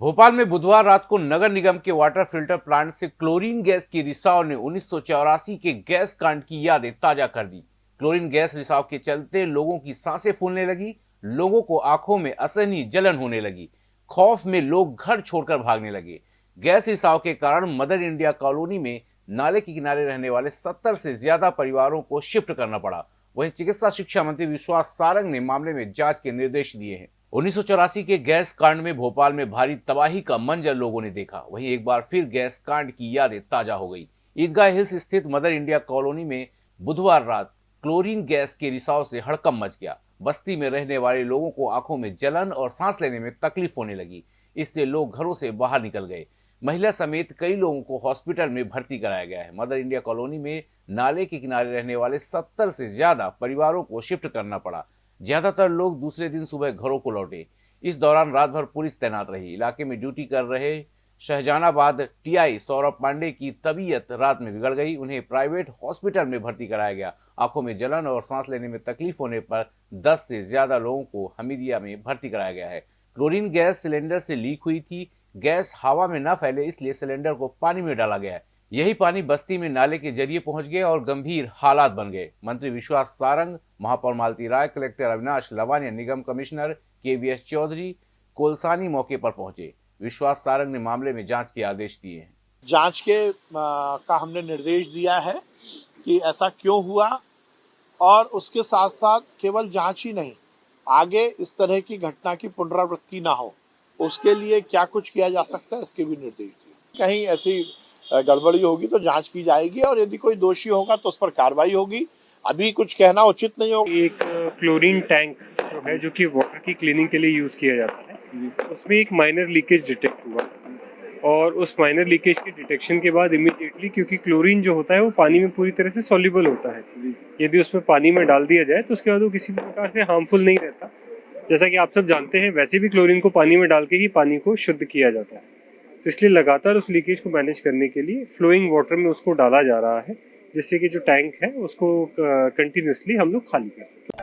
भोपाल में बुधवार रात को नगर निगम के वाटर फ़िल्टर प्लांट से क्लोरीन गैस की रिसाव ने उन्नीस सौ चौरासी के गैस कांड की यादें ताज़ा कर दी। क्लोरीन गैस रिसाव के चलते लोगों की साँसें फूलने लगी, लोगों को आँखों में असहनीय जलन होने लगी, खौफ में लोग घर छोड़कर भागने लगे। गैस रिसाव के कारण मदर इंडिया कॉलोनी में नाले के किनारे रहने वाले सत्तर से ज़्यादा परिवारों को शिफ्ट करना पड़ा। वहीं चिकित्सा शिक्षा मंत्री विश्वास सारंग ने मामले में जाँच के निर्देश दिए हैं। उन्नीस सौ चौरासी के गैस कांड में भोपाल में भारी तबाही का मंजर लोगों ने देखा। वहीं एक बार फिर गैस कांड की यादें ताज़ा हो गई। ईदगाह हिल्स स्थित मदर इंडिया कॉलोनी में बुधवार रात क्लोरीन गैस के रिसाव से हड़कम मच गया। बस्ती में रहने वाले लोगों को आँखों में जलन और सांस लेने में तकलीफ़ होने लगी। इससे लोग घरों से बाहर निकल गए। महिला समेत कई लोगों को हॉस्पिटल में भर्ती कराया गया है। मदर इंडिया कॉलोनी में नाले के किनारे रहने वाले सत्तर से ज़्यादा परिवारों को शिफ्ट करना पड़ा। ज़्यादातर लोग दूसरे दिन सुबह घरों को लौटे। इस दौरान रात भर पुलिस तैनात रही। इलाके में ड्यूटी कर रहे शहजानाबाद टीआई सौरभ पांडे की तबीयत रात में बिगड़ गई। उन्हें प्राइवेट हॉस्पिटल में भर्ती कराया गया। आँखों में जलन और सांस लेने में तकलीफ़ होने पर 10 से ज़्यादा लोगों को हमीदिया में भर्ती कराया गया है। क्लोरीन गैस सिलेंडर से लीक हुई थी। गैस हवा में न फैले, इसलिए सिलेंडर को पानी में डाला गया है। यही पानी बस्ती में नाले के ज़रिए पहुँच गए और गंभीर हालात बन गए। मंत्री विश्वास सारंग महापौर मालती राय कलेक्टर अविनाश लवानिया निगम commissioner K V S Chaudhary Kolsani मौके पर पहुँचे। विश्वास सारंग ने मामले में जाँच के आदेश दिए हैं। जाँच के आ, का हमने निर्देश दिया है कि ऐसा क्यों हुआ और उसके साथ साथ केवल जाँच ही नहीं आगे इस तरह की घटना की पुनरावृत्ति ना हो उसके लिए क्या कुछ किया जा सकता है इसके भी निर्देश दिए। कहीं ऐसी गड़बड़ी होगी तो जाँच की जाएगी और यदि कोई दोषी होगा तो उस पर कार्रवाई होगी। अभी कुछ कहना उचित नहीं होगा। एक क्लोरीन टैंक जो है जो कि वाटर की क्लीनिंग के लिए यूज़ किया जाता है उसमें एक माइनर लीकेज डिटेक्ट हुआ और उस माइनर लीकेज के डिटेक्शन के बाद इमीडिएटली क्योंकि क्लोरीन जो होता है वो पानी में पूरी तरह से सॉल्युबल होता है। यदि उसमें पानी में डाल दिया जाए तो उसके बाद वो किसी भी प्रकार से हार्मफुल नहीं रहता। जैसा कि आप सब जानते हैं वैसे भी क्लोरीन को पानी में डाल के ही पानी को शुद्ध किया जाता है। तो इसलिए लगातार उस लीकेज को मैनेज करने के लिए फ्लोइंग वाटर में उसको डाला जा रहा है, जिससे कि जो टैंक है उसको कंटिन्यूसली हम लोग खाली कर सकें।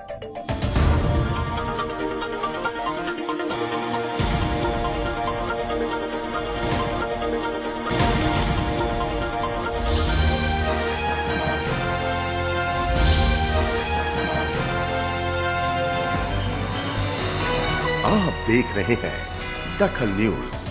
आप देख रहे हैं दखल न्यूज़।